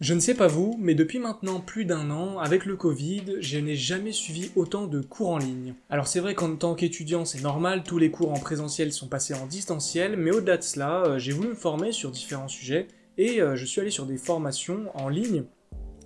Je ne sais pas vous, mais depuis maintenant plus d'un an, avec le Covid, je n'ai jamais suivi autant de cours en ligne. Alors c'est vrai qu'en tant qu'étudiant c'est normal, tous les cours en présentiel sont passés en distanciel, mais au-delà de cela, euh, j'ai voulu me former sur différents sujets, et euh, je suis allé sur des formations en ligne,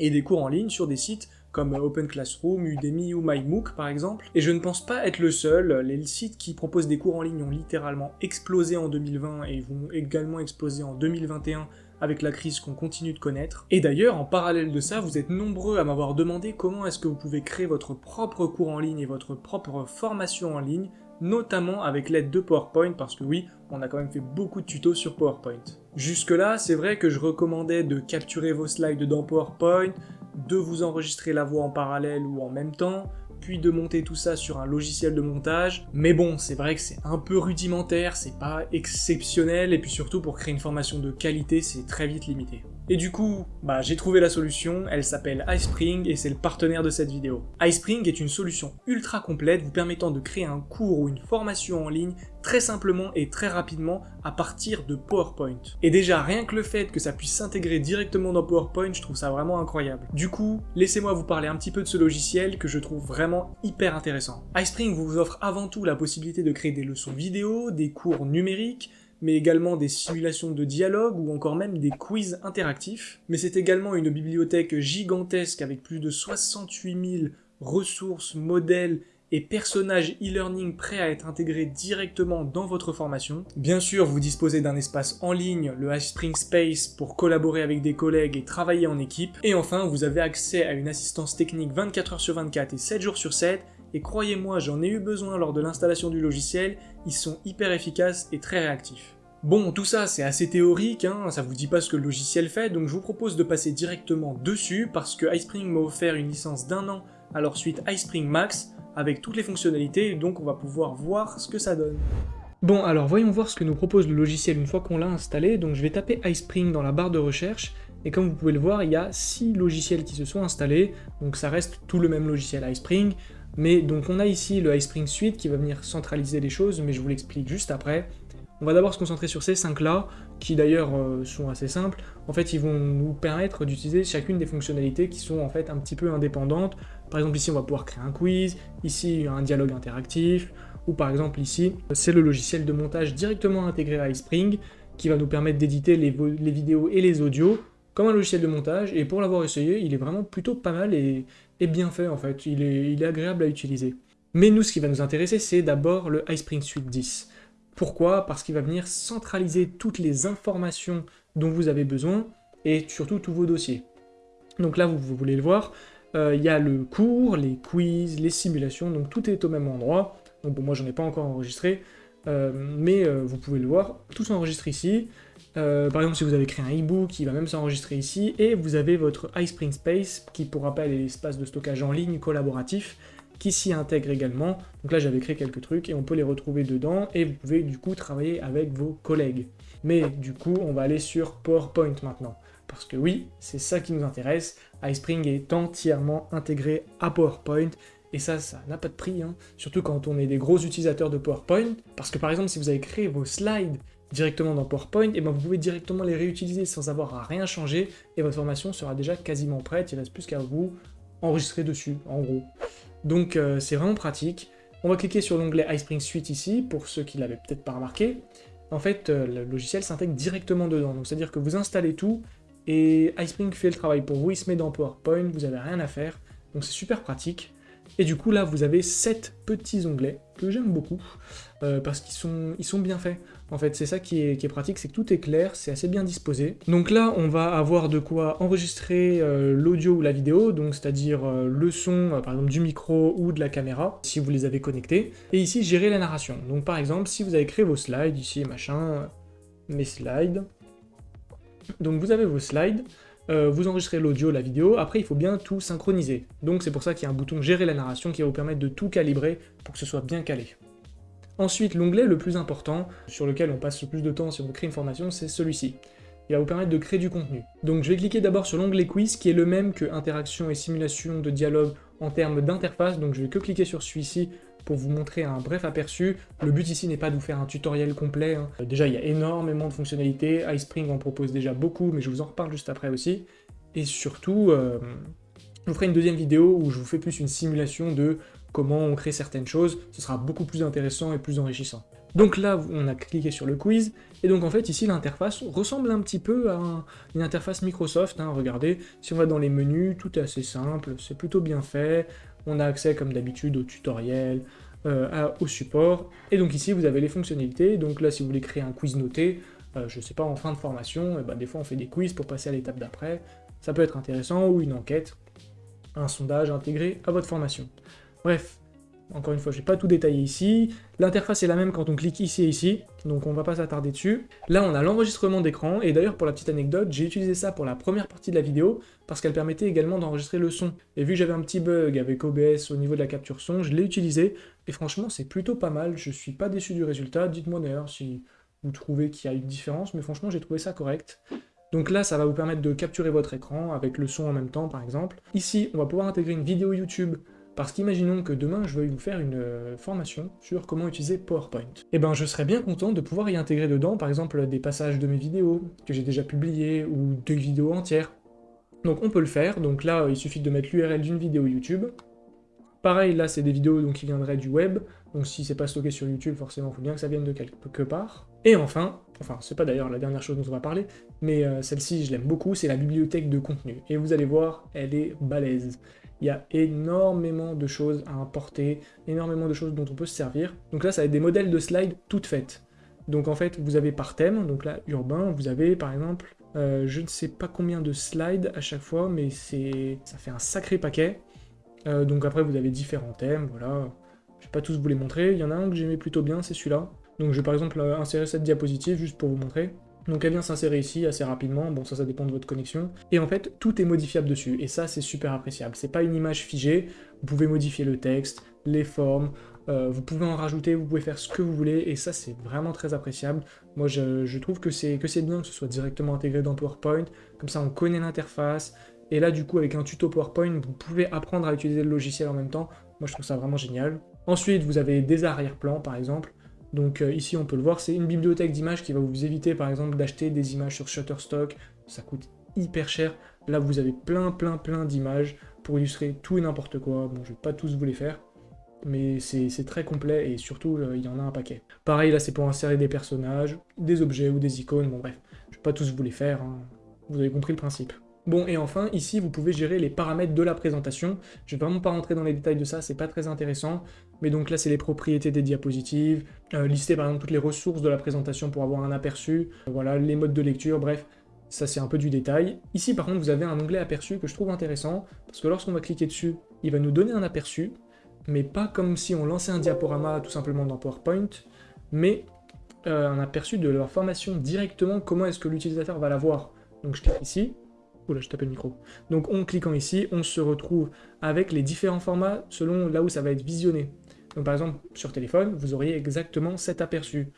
et des cours en ligne sur des sites comme Open Classroom, Udemy ou MyMOOC par exemple. Et je ne pense pas être le seul, les sites qui proposent des cours en ligne ont littéralement explosé en 2020 et vont également exploser en 2021 avec la crise qu'on continue de connaître. Et d'ailleurs, en parallèle de ça, vous êtes nombreux à m'avoir demandé comment est-ce que vous pouvez créer votre propre cours en ligne et votre propre formation en ligne, notamment avec l'aide de PowerPoint, parce que oui, on a quand même fait beaucoup de tutos sur PowerPoint. Jusque là, c'est vrai que je recommandais de capturer vos slides dans PowerPoint, de vous enregistrer la voix en parallèle ou en même temps, puis de monter tout ça sur un logiciel de montage. Mais bon, c'est vrai que c'est un peu rudimentaire, c'est pas exceptionnel, et puis surtout pour créer une formation de qualité, c'est très vite limité. Et du coup, bah, j'ai trouvé la solution, elle s'appelle iSpring et c'est le partenaire de cette vidéo. iSpring est une solution ultra complète vous permettant de créer un cours ou une formation en ligne très simplement et très rapidement à partir de PowerPoint. Et déjà, rien que le fait que ça puisse s'intégrer directement dans PowerPoint, je trouve ça vraiment incroyable. Du coup, laissez-moi vous parler un petit peu de ce logiciel que je trouve vraiment hyper intéressant. iSpring vous offre avant tout la possibilité de créer des leçons vidéo, des cours numériques, mais également des simulations de dialogue ou encore même des quiz interactifs. Mais c'est également une bibliothèque gigantesque avec plus de 68 000 ressources, modèles et personnages e-learning prêts à être intégrés directement dans votre formation. Bien sûr, vous disposez d'un espace en ligne, le iSpring Space, pour collaborer avec des collègues et travailler en équipe. Et enfin, vous avez accès à une assistance technique 24 h sur 24 et 7 jours sur 7 et croyez-moi, j'en ai eu besoin lors de l'installation du logiciel, ils sont hyper efficaces et très réactifs. Bon, tout ça c'est assez théorique, hein, ça vous dit pas ce que le logiciel fait, donc je vous propose de passer directement dessus parce que iSpring m'a offert une licence d'un an à leur suite iSpring Max avec toutes les fonctionnalités, donc on va pouvoir voir ce que ça donne. Bon, alors voyons voir ce que nous propose le logiciel une fois qu'on l'a installé, donc je vais taper iSpring dans la barre de recherche, et comme vous pouvez le voir, il y a 6 logiciels qui se sont installés, donc ça reste tout le même logiciel iSpring, mais donc on a ici le iSpring Suite qui va venir centraliser les choses, mais je vous l'explique juste après. On va d'abord se concentrer sur ces 5 là, qui d'ailleurs euh, sont assez simples. En fait, ils vont nous permettre d'utiliser chacune des fonctionnalités qui sont en fait un petit peu indépendantes. Par exemple, ici, on va pouvoir créer un quiz, ici, un dialogue interactif, ou par exemple ici, c'est le logiciel de montage directement intégré à iSpring, qui va nous permettre d'éditer les, les vidéos et les audios comme un logiciel de montage, et pour l'avoir essayé, il est vraiment plutôt pas mal et, bien fait en fait, il est, agréable à utiliser. Mais nous, ce qui va nous intéresser, c'est d'abord le iSpring Suite 10. Pourquoi? Parce qu'il va venir centraliser toutes les informations dont vous avez besoin, et surtout tous vos dossiers. Donc là, vous, voulez le voir, euh, il y a le cours, les quiz, les simulations, donc tout est au même endroit. Donc bon, moi j'en ai pas encore enregistré, euh, mais euh, vous pouvez le voir, tout s'enregistre ici. Euh, par exemple, si vous avez créé un e-book, il va même s'enregistrer ici, et vous avez votre iSpring Space, qui pour rappel est l'espace de stockage en ligne collaboratif, qui s'y intègre également. Donc là, j'avais créé quelques trucs, et on peut les retrouver dedans, et vous pouvez du coup travailler avec vos collègues. Mais du coup, on va aller sur PowerPoint maintenant. Parce que oui, c'est ça qui nous intéresse, iSpring est entièrement intégré à PowerPoint, et ça, ça n'a pas de prix, hein. surtout quand on est des gros utilisateurs de PowerPoint, parce que par exemple, si vous avez créé vos slides directement dans PowerPoint, et ben vous pouvez directement les réutiliser sans avoir à rien changer, et votre formation sera déjà quasiment prête, il reste plus qu'à vous enregistrer dessus, en gros. Donc euh, c'est vraiment pratique. On va cliquer sur l'onglet iSpring Suite ici, pour ceux qui l'avaient peut-être pas remarqué. En fait, euh, le logiciel s'intègre directement dedans, donc c'est-à-dire que vous installez tout, et iSpring fait le travail pour vous, il se met dans PowerPoint, vous n'avez rien à faire, donc c'est super pratique. Et du coup là vous avez 7 petits onglets que j'aime beaucoup euh, parce qu'ils sont, ils sont bien faits. En fait c'est ça qui est, pratique, c'est que tout est clair, c'est assez bien disposé. Donc là on va avoir de quoi enregistrer euh, l'audio ou la vidéo, donc c'est-à-dire euh, le son par exemple du micro ou de la caméra si vous les avez connectés. Et ici gérer la narration. Donc par exemple si vous avez créé vos slides ici machin, mes slides. Donc vous avez vos slides, euh, vous enregistrez l'audio, la vidéo, après il faut bien tout synchroniser. Donc c'est pour ça qu'il y a un bouton gérer la narration qui va vous permettre de tout calibrer pour que ce soit bien calé. Ensuite, l'onglet le plus important, sur lequel on passe le plus de temps si on créer une formation, c'est celui-ci. Il va vous permettre de créer du contenu. Donc je vais cliquer d'abord sur l'onglet quiz, qui est le même que interaction et simulation de dialogue en termes d'interface, donc je vais que cliquer sur celui-ci pour vous montrer un bref aperçu. Le but ici n'est pas de vous faire un tutoriel complet. Hein. Déjà, il y a énormément de fonctionnalités. iSpring en propose déjà beaucoup, mais je vous en reparle juste après aussi. et surtout, euh, je vous ferai une deuxième vidéo où je vous fais plus une simulation de comment on crée certaines choses, ce sera beaucoup plus intéressant et plus enrichissant. Donc là, on a cliqué sur le quiz, et donc en fait ici l'interface ressemble un petit peu à une interface Microsoft, hein. regardez, si on va dans les menus, tout est assez simple, c'est plutôt bien fait, on a accès comme d'habitude au tutoriel, euh, au support, et donc ici vous avez les fonctionnalités, donc là si vous voulez créer un quiz noté, euh, je sais pas, en fin de formation, ben, des fois on fait des quiz pour passer à l'étape d'après, ça peut être intéressant, ou une enquête, un sondage intégré à votre formation. Bref, encore une fois, je vais pas tout détailler ici. L'interface est la même quand on clique ici et ici, donc on va pas s'attarder dessus. Là, on a l'enregistrement d'écran, et d'ailleurs, pour la petite anecdote, j'ai utilisé ça pour la première partie de la vidéo, parce qu'elle permettait également d'enregistrer le son. Et vu que j'avais un petit bug avec OBS au niveau de la capture son, je l'ai utilisé, et franchement, c'est plutôt pas mal, je suis pas déçu du résultat. Dites-moi d'ailleurs si vous trouvez qu'il y a une différence, mais franchement, j'ai trouvé ça correct. Donc là, ça va vous permettre de capturer votre écran avec le son en même temps, par exemple. Ici, on va pouvoir intégrer une vidéo YouTube parce qu'imaginons que demain je veuille vous faire une euh, formation sur comment utiliser PowerPoint. Eh ben je serais bien content de pouvoir y intégrer dedans par exemple des passages de mes vidéos que j'ai déjà publiées ou deux vidéos entières. Donc on peut le faire, donc là il suffit de mettre l'URL d'une vidéo YouTube. Pareil là c'est des vidéos donc, qui viendraient du web, donc si c'est pas stocké sur YouTube forcément il faut bien que ça vienne de quelque part. Et enfin, enfin c'est pas d'ailleurs la dernière chose dont on va parler, mais euh, celle-ci je l'aime beaucoup, c'est la bibliothèque de contenu. Et vous allez voir, elle est balèze il y a énormément de choses à importer, énormément de choses dont on peut se servir. Donc là, ça va être des modèles de slides toutes faites. Donc en fait, vous avez par thème, donc là, urbain, vous avez par exemple, euh, je ne sais pas combien de slides à chaque fois, mais ça fait un sacré paquet. Euh, donc après, vous avez différents thèmes, voilà. Je vais pas tous vous les montrer, il y en a un que j'aimais plutôt bien, c'est celui-là. Donc je vais par exemple euh, insérer cette diapositive juste pour vous montrer. Donc elle vient s'insérer ici assez rapidement, bon ça ça dépend de votre connexion, et en fait tout est modifiable dessus, et ça c'est super appréciable, c'est pas une image figée, vous pouvez modifier le texte, les formes, euh, vous pouvez en rajouter, vous pouvez faire ce que vous voulez, et ça c'est vraiment très appréciable. Moi je, trouve que c'est bien que ce soit directement intégré dans PowerPoint, comme ça on connaît l'interface, et là du coup avec un tuto PowerPoint, vous pouvez apprendre à utiliser le logiciel en même temps, moi je trouve ça vraiment génial. Ensuite vous avez des arrière-plans par exemple, donc euh, ici, on peut le voir, c'est une bibliothèque d'images qui va vous éviter, par exemple, d'acheter des images sur Shutterstock. Ça coûte hyper cher. Là, vous avez plein, plein, plein d'images pour illustrer tout et n'importe quoi. Bon, je vais pas tous vous les faire, mais c'est très complet et surtout, euh, il y en a un paquet. Pareil, là, c'est pour insérer des personnages, des objets ou des icônes. Bon, bref, je vais pas tous vous les faire. Hein. Vous avez compris le principe. Bon, et enfin, ici, vous pouvez gérer les paramètres de la présentation. Je vais vraiment pas rentrer dans les détails de ça, c'est pas très intéressant. Mais donc là, c'est les propriétés des diapositives, euh, lister par exemple toutes les ressources de la présentation pour avoir un aperçu, euh, voilà, les modes de lecture, bref, ça c'est un peu du détail. Ici, par contre, vous avez un onglet aperçu que je trouve intéressant, parce que lorsqu'on va cliquer dessus, il va nous donner un aperçu, mais pas comme si on lançait un diaporama tout simplement dans PowerPoint, mais euh, un aperçu de leur formation directement, comment est-ce que l'utilisateur va la voir. Donc je clique ici, Oula, je tape le micro. Donc en cliquant ici, on se retrouve avec les différents formats selon là où ça va être visionné. Donc par exemple, sur téléphone, vous auriez exactement cet aperçu.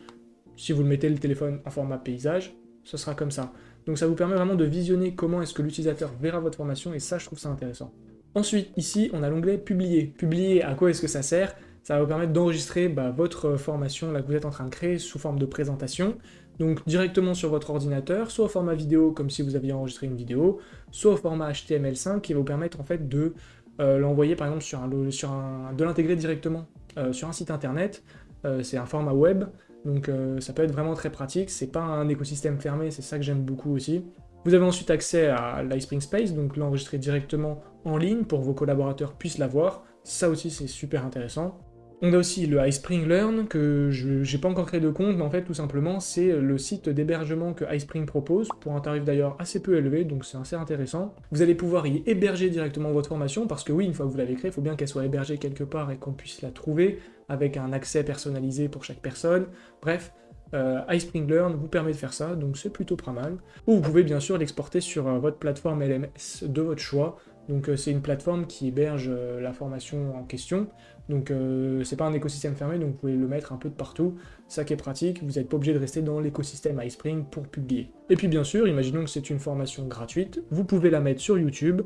Si vous le mettez le téléphone en format paysage, ce sera comme ça. Donc ça vous permet vraiment de visionner comment est-ce que l'utilisateur verra votre formation, et ça, je trouve ça intéressant. Ensuite, ici, on a l'onglet « Publier ». Publier, à quoi est-ce que ça sert? Ça va vous permettre d'enregistrer bah, votre formation là, que vous êtes en train de créer sous forme de présentation donc directement sur votre ordinateur, soit au format vidéo comme si vous aviez enregistré une vidéo, soit au format HTML5 qui va vous permettre en fait de euh, l'envoyer par exemple sur un, sur un de l'intégrer directement euh, sur un site internet. Euh, c'est un format web, donc ça peut être vraiment très pratique. C'est pas un écosystème fermé, c'est ça que j'aime beaucoup aussi. Vous avez ensuite accès à l'iSpring Space, donc l'enregistrer directement en ligne pour que vos collaborateurs puissent l'avoir. Ça aussi c'est super intéressant. On a aussi le iSpring Learn, que je n'ai pas encore créé de compte, mais en fait, tout simplement, c'est le site d'hébergement que iSpring propose, pour un tarif d'ailleurs assez peu élevé, donc c'est assez intéressant. Vous allez pouvoir y héberger directement votre formation, parce que oui, une fois que vous l'avez créée, il faut bien qu'elle soit hébergée quelque part et qu'on puisse la trouver, avec un accès personnalisé pour chaque personne. Bref, euh, iSpring Learn vous permet de faire ça, donc c'est plutôt pas mal. Ou vous pouvez bien sûr l'exporter sur euh, votre plateforme LMS de votre choix, donc euh, c'est une plateforme qui héberge la formation en question, donc euh, c'est pas un écosystème fermé, donc vous pouvez le mettre un peu de partout, ça qui est pratique, vous n'êtes pas obligé de rester dans l'écosystème iSpring pour publier. Et puis bien sûr, imaginons que c'est une formation gratuite, vous pouvez la mettre sur YouTube,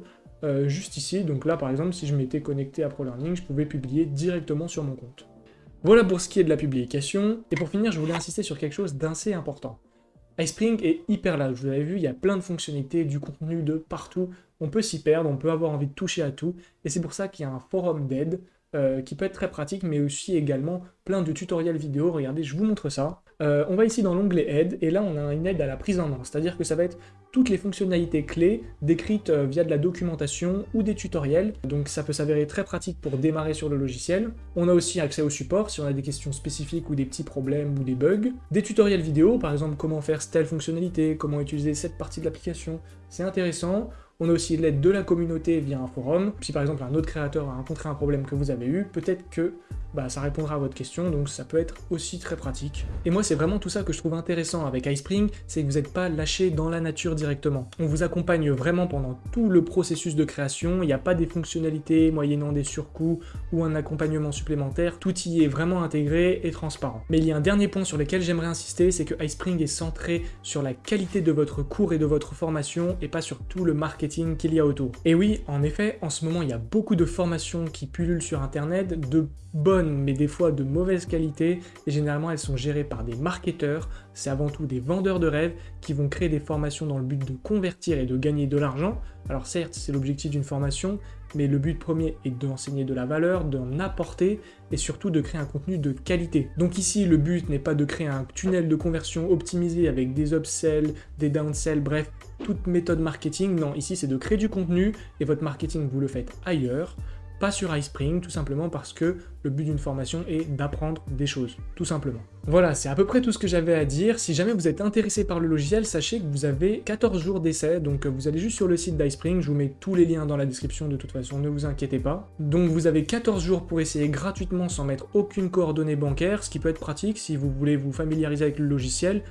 juste ici, donc là par exemple, si je m'étais connecté à ProLearning, je pouvais publier directement sur mon compte. Voilà pour ce qui est de la publication, et pour finir, je voulais insister sur quelque chose d'assez important. iSpring est hyper large, vous avez vu, il y a plein de fonctionnalités, du contenu de partout, on peut s'y perdre, on peut avoir envie de toucher à tout, et c'est pour ça qu'il y a un forum d'aide euh, qui peut être très pratique, mais aussi également plein de tutoriels vidéo. Regardez, je vous montre ça. Euh, on va ici dans l'onglet aide, et là on a une aide à la prise en main, c'est-à-dire que ça va être toutes les fonctionnalités clés décrites euh, via de la documentation ou des tutoriels, donc ça peut s'avérer très pratique pour démarrer sur le logiciel. On a aussi accès au support si on a des questions spécifiques ou des petits problèmes ou des bugs. Des tutoriels vidéo, par exemple comment faire telle fonctionnalité, comment utiliser cette partie de l'application, c'est intéressant. On a aussi l'aide de la communauté via un forum. Si par exemple un autre créateur a rencontré un problème que vous avez eu, peut-être que bah, ça répondra à votre question, donc ça peut être aussi très pratique. Et moi, c'est vraiment tout ça que je trouve intéressant avec iSpring, c'est que vous n'êtes pas lâché dans la nature directement. On vous accompagne vraiment pendant tout le processus de création, il n'y a pas des fonctionnalités moyennant des surcoûts ou un accompagnement supplémentaire, tout y est vraiment intégré et transparent. Mais il y a un dernier point sur lequel j'aimerais insister, c'est que iSpring est centré sur la qualité de votre cours et de votre formation, et pas sur tout le marketing qu'il y a autour. Et oui, en effet, en ce moment, il y a beaucoup de formations qui pullulent sur Internet, de bonnes mais des fois de mauvaise qualité, et généralement elles sont gérées par des marketeurs, c'est avant tout des vendeurs de rêves qui vont créer des formations dans le but de convertir et de gagner de l'argent. Alors certes, c'est l'objectif d'une formation, mais le but premier est d'enseigner de la valeur, d'en apporter, et surtout de créer un contenu de qualité. Donc ici, le but n'est pas de créer un tunnel de conversion optimisé avec des upsells, des downsells, bref, toute méthode marketing, non, ici c'est de créer du contenu, et votre marketing vous le faites ailleurs, pas sur iSpring, tout simplement parce que le but d'une formation est d'apprendre des choses, tout simplement. Voilà, c'est à peu près tout ce que j'avais à dire. Si jamais vous êtes intéressé par le logiciel, sachez que vous avez 14 jours d'essai, donc vous allez juste sur le site d'iSpring, je vous mets tous les liens dans la description de toute façon, ne vous inquiétez pas. Donc vous avez 14 jours pour essayer gratuitement sans mettre aucune coordonnée bancaire, ce qui peut être pratique si vous voulez vous familiariser avec le logiciel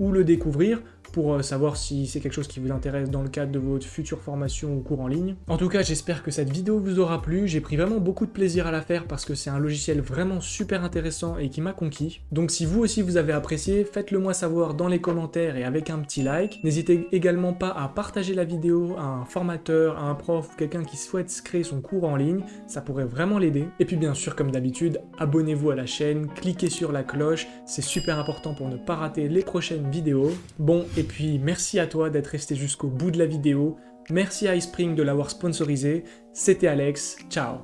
ou le découvrir, pour euh, savoir si c'est quelque chose qui vous intéresse dans le cadre de votre future formation ou cours en ligne. En tout cas, j'espère que cette vidéo vous aura plu, j'ai pris vraiment beaucoup de plaisir à la faire parce que c'est un logiciel vraiment super intéressant et qui m'a conquis. Donc si vous aussi vous avez apprécié, faites-le moi savoir dans les commentaires et avec un petit like. N'hésitez également pas à partager la vidéo à un formateur, à un prof quelqu'un qui souhaite créer son cours en ligne, ça pourrait vraiment l'aider. Et puis bien sûr, comme d'habitude, abonnez-vous à la chaîne, cliquez sur la cloche, c'est super important pour ne pas rater les prochaines vidéos. Bon, et et puis merci à toi d'être resté jusqu'au bout de la vidéo. Merci à iSpring de l'avoir sponsorisé. C'était Alex. Ciao